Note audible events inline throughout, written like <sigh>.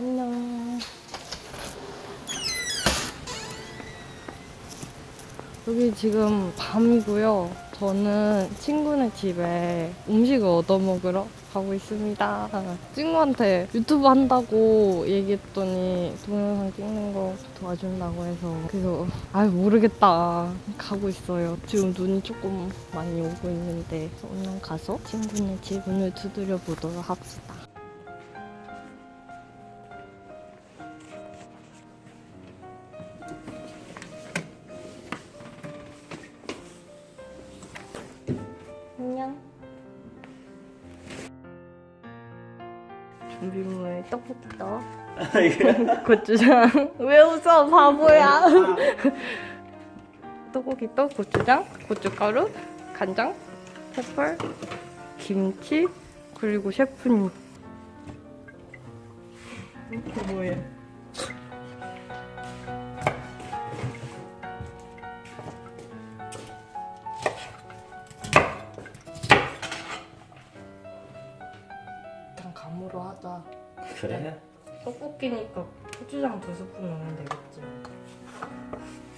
안녕. 여기 지금 밤이고요. 저는 친구네 집에 음식을 얻어먹으러 가고 있습니다. 친구한테 유튜브 한다고 얘기했더니 동영상 찍는 거 도와준다고 해서 그래서 아 모르겠다 가고 있어요. 지금 눈이 조금 많이 오고 있는데 오늘 가서 친구네 집 문을 두드려 보도록 합시다. 준비물 떡부터 고추장. 왜 웃어 바보야? 떡고기 떡 고추장? 고춧가루 간장 페퍼 김치 그리고 셰프님. 이게 뭐야 일 떡볶이니까 고추장 두 스푼 넣으면 되겠지.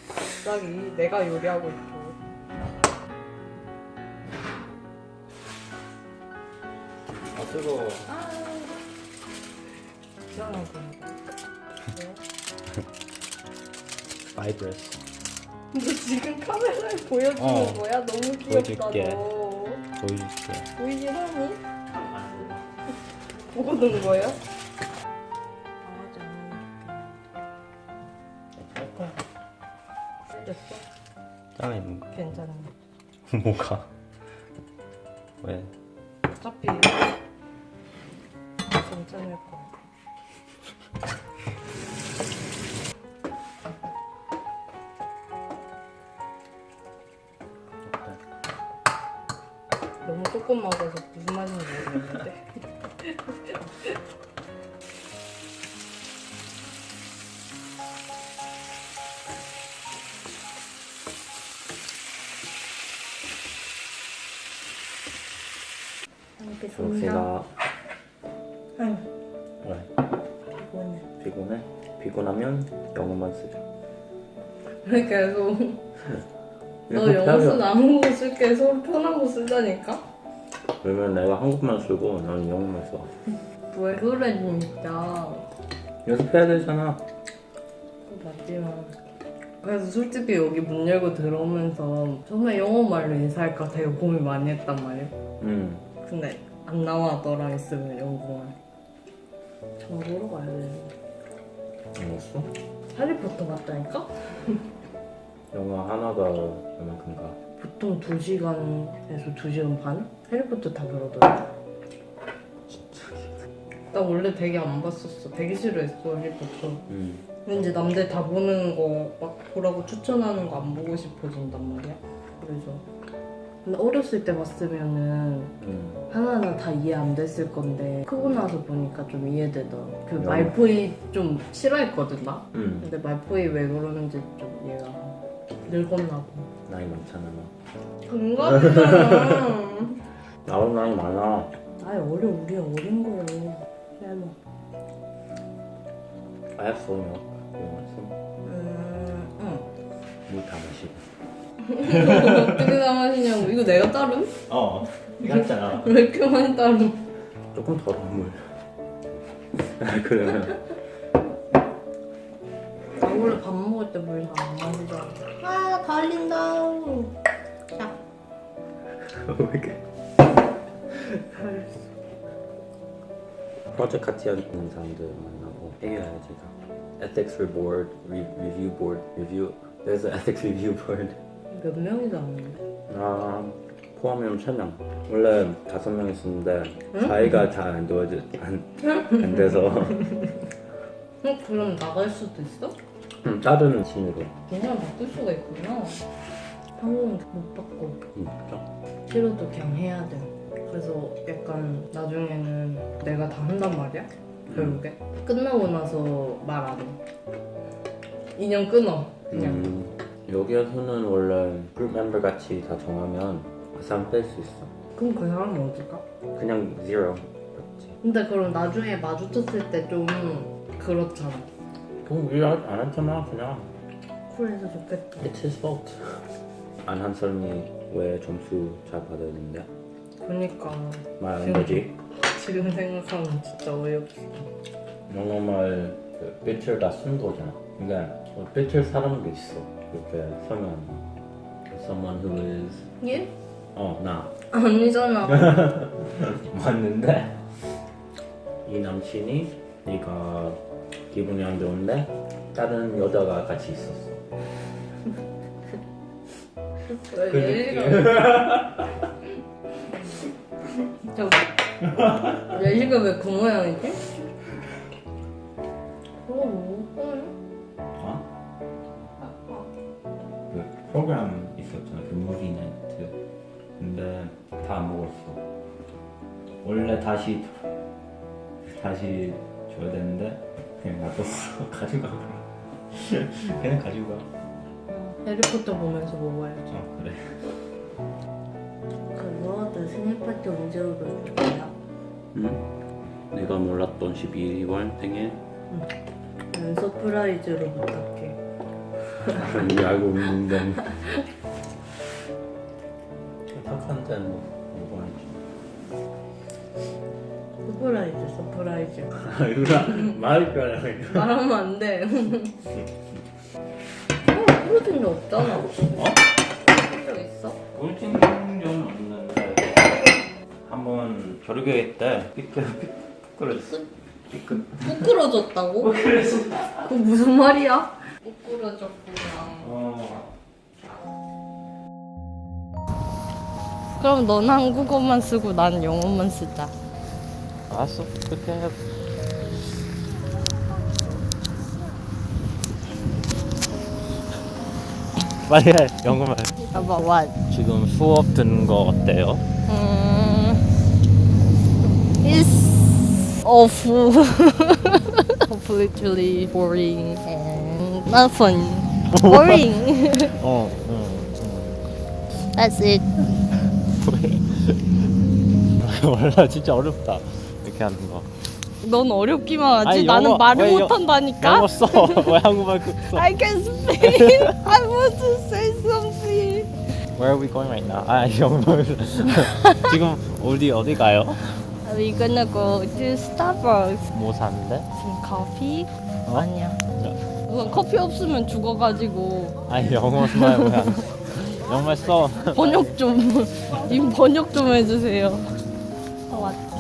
갑자기 내가 요리하고 있고. 아 뜨거워 아, 이상한 거. 왜? 바이브레스 너 지금 카메라에 보여주는 어. 거야? 너무 귀엽다 보여줄게. 너. 보여줄게 보이긴 하니? 보고 넣은 거야? 안 됐어? 짱이 뭔가 괜찮네. <laughs> 뭐가? 왜? 어차피 괜찮을 거야. 너무 조금 먹어서 무슨 맛인지 모르겠는데. <laughs> 좋습니다 아유, 왜? 피곤해. 피곤해? 피곤하면 영어만 쓰자 왜 계속 너 <laughs> 영어 쓰는 한국어 쓸게 서로 편한 거 쓰자니까? 그러면 내가 한국만 쓰고 넌 영어만 써 왜 그래 진짜. 연습해야 되잖아 맞지만. 그래서 솔직히 여기 문 열고 들어오면서 정말 영어 말로 인사할까 되게 고민 많이 했단 말이야. 응 근데 안 나와 너랑 있으면 영국말. 정보로 가야 되는데. 알았어? 해리포터 같다니까? 영어 하나가 얼마큼가 보통 2시간에서 2시간 반? 해리포터 다 그러더라. 나 원래 되게 안 봤었어. 되게 싫어했어, 해리포터. 응 왠지 남들 다 보는 거 막 보라고 추천하는 거 안 보고 싶어진단 말이야. 그래서. 근데 어렸을 때 봤으면은 응. 하나하나 다 이해 안 됐을 건데 크고 나서 보니까 좀 이해되더라. 그 야. 말포이 좀 싫어했거든 나. 응. 근데 말포이 왜 그러는지 좀 이해가 늙었나 봐. 나이 많잖아 너 반갑잖아. <laughs> 나도 나이 많아 아이 어려 우리 어린 거요. 해봐. 알았어 너 영어 음, 응. 물다 마시고 <laughs> 마시냐고. 이거 내가 따름? 어 네가 했잖아 <laughs> 왜 이렇게 많이 따름? 조금 더러운 물 <laughs> 아, 그러면 나 원래 밥 먹을 때물다안 마시잖아. 아, 달린다. 자. 왜 이렇게 프로젝트 같이 하는 사람들 만나고 얘기해야지 Ethics Board, Re- Review Board, Review There's an Ethics Review Board 몇 명이서 하는데? 아 포함하면 3명 원래 5명 있었는데 응? 자기가 잘안 도와줘 안, 안 돼서 어, 그럼 나갈 수도 있어? 음, 다른 팀으로 그냥 바꿀 수가 있구나. 한국은 못 바꿔. 음, 그죠? 싫어도 그냥 해야 돼. 그래서 약간 나중에는 내가 다 한단 말이야? 결국에. 끝나고 나서 말 안 해. 인연 끊어. 그냥. 음, 여기에서는 원래 그룹 멤버 같이 다 정하면 그 사람 뺄수 있어. 그럼 그 사람은 어디 가? 그냥 zero. 맞지 근데 그럼 나중에 마주쳤을 때 좀 그렇잖아. 그럼 일안 했잖아 그냥. 그래서 좋겠다. It's his fault. 안 한 사람이 왜 점수 잘 받았는데? 그니까. 말안 되지. 지금 생각하면 진짜 어이없어. 영어 말 그 빛을 다쓴 거잖아. 그러니까 어, 빛을 사람도 있어 거 Someone who is 얘? 어나 아니잖아. <laughs> 맞는데 이 남친이 네가 기분이 안 좋은데 다른 여자가 같이 있었어 왜 <laughs> 저기 예지가 왜그 모양이지? 프로그램 있었잖아 그 무리네트 근데 다 먹었어. 원래 다시 다시 줘야 되는데 그냥 놔뒀어. <laughs> 가져가. <laughs> 그냥 가져가. 해리포터 보면서 먹어야지. 어 그래. 그거 생일 파티 언제 오를 거야? 응? 내가 몰랐던 12월 생일 난 surprise로 부탁해. 이미 알고 있는데 착한 데는 뭐 먹어야지 surprise, surprise. 이거 말이 뼈라 말하면 안 돼. 어, 프로틴 적 없잖아. 어? 프로틴 적 있어? 울진 적은 없는데 한번 조르게 때 삐끗 삐끗거렸어 삐끗 부끄러졌다고? 그래서 그 무슨 말이야? 부끄러졌구나. 어 그럼 넌 한국어만 쓰고 난 영어만 쓰자. 알았어 그렇게 해 빨리 해 영어만 About what? 지금 수업 듣는 거 어때요? 음, it's awful. <laughs> completely boring and not fun. Boring. 어, 응, That's it. 몰라 진짜 어렵다 이렇게 하는 거 넌 어렵기만 하지. 아니, 나는 영어- 말을 왜 영- 못한다니까. 영어 써. 왜 한국말 그 써? I can speak. I want to say something. Where are we going right now? 아 영어 지금 어디 어디 가요? We're gonna go to Starbucks. 뭐 사는데? Some coffee? 어? 아니야. 우선 커피 없으면 죽어가지고. 아니 영어 써야 뭐야. 영어 써. 번역 좀 님 번역 좀 해주세요. 어, 왔다.